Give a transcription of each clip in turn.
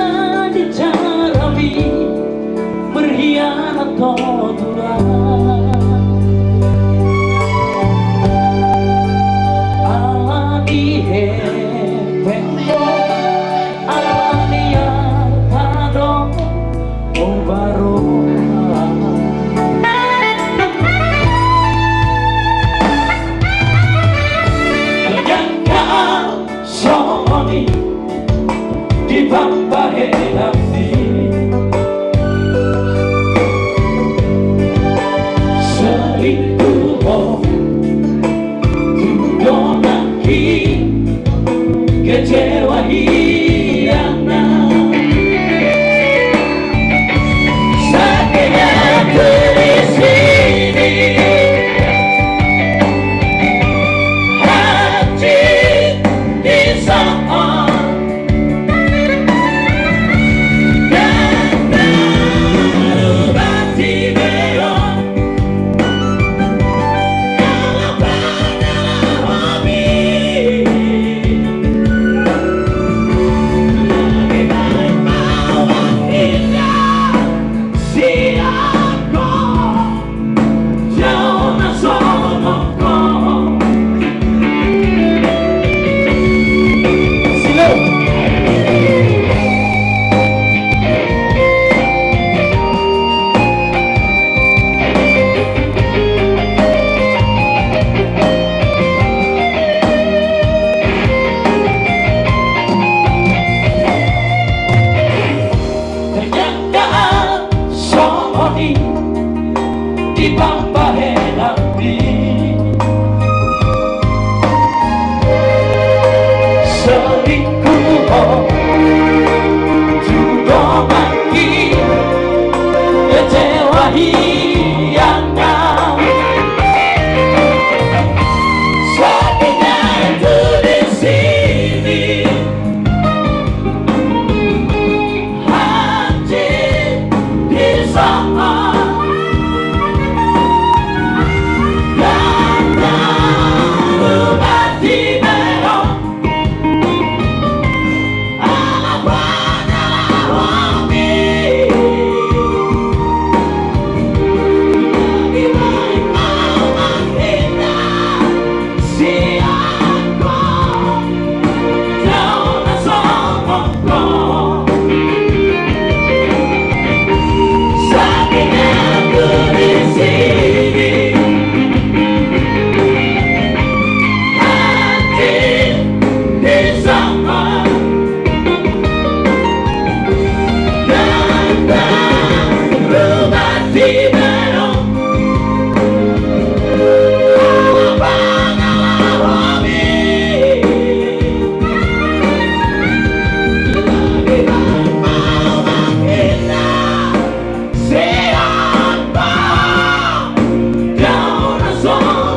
saja carami berkhianat ala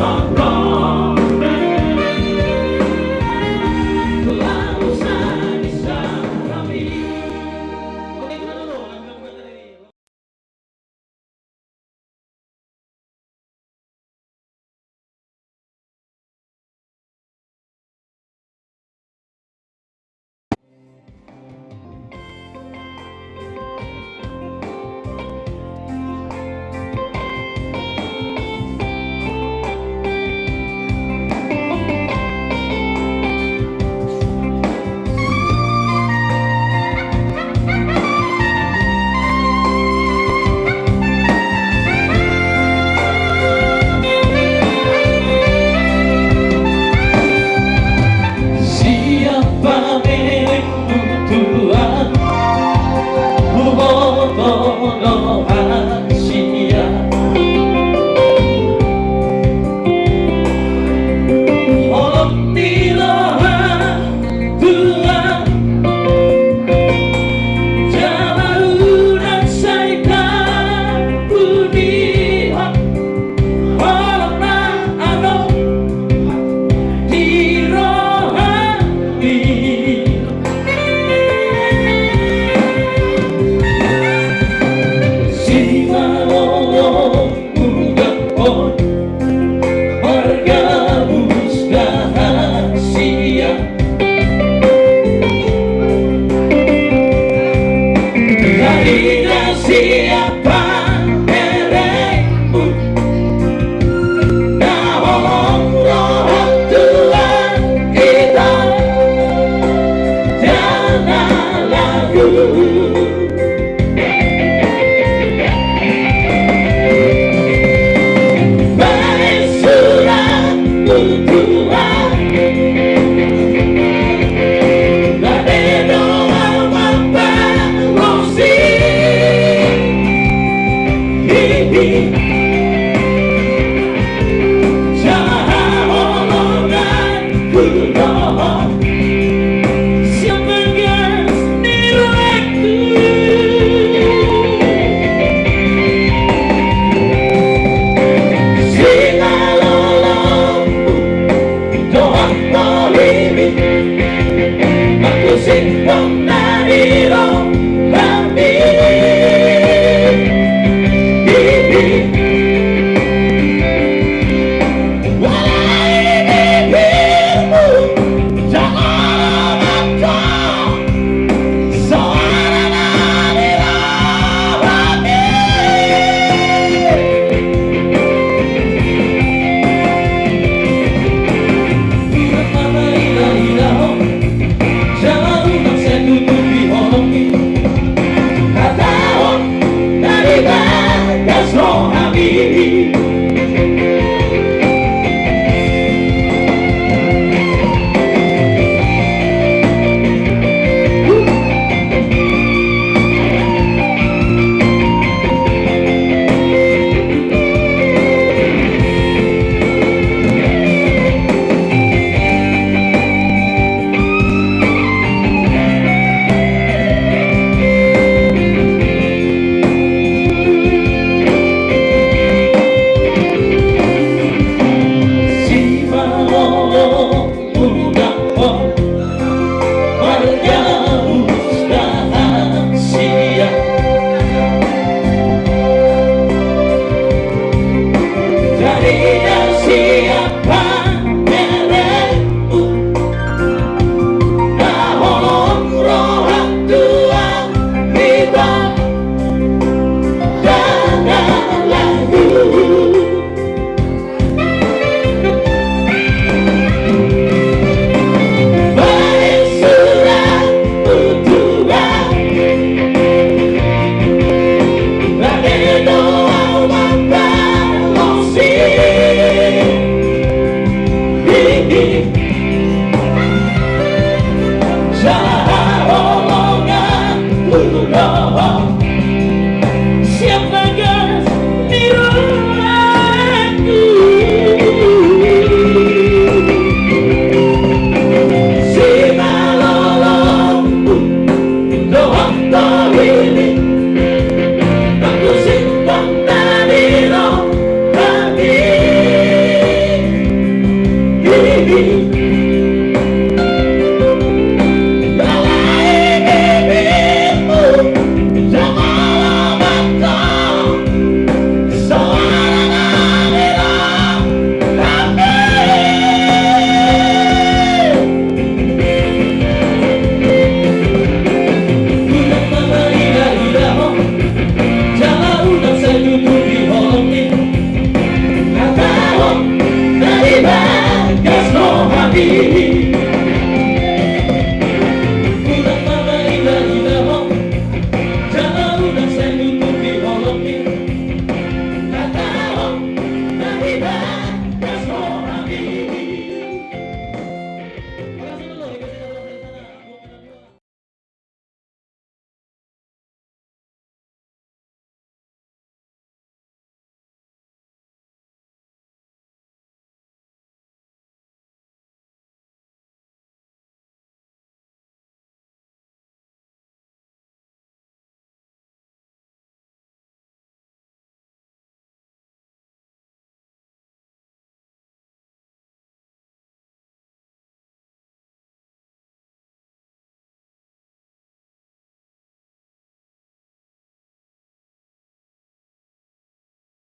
on, run. take one Cahaya be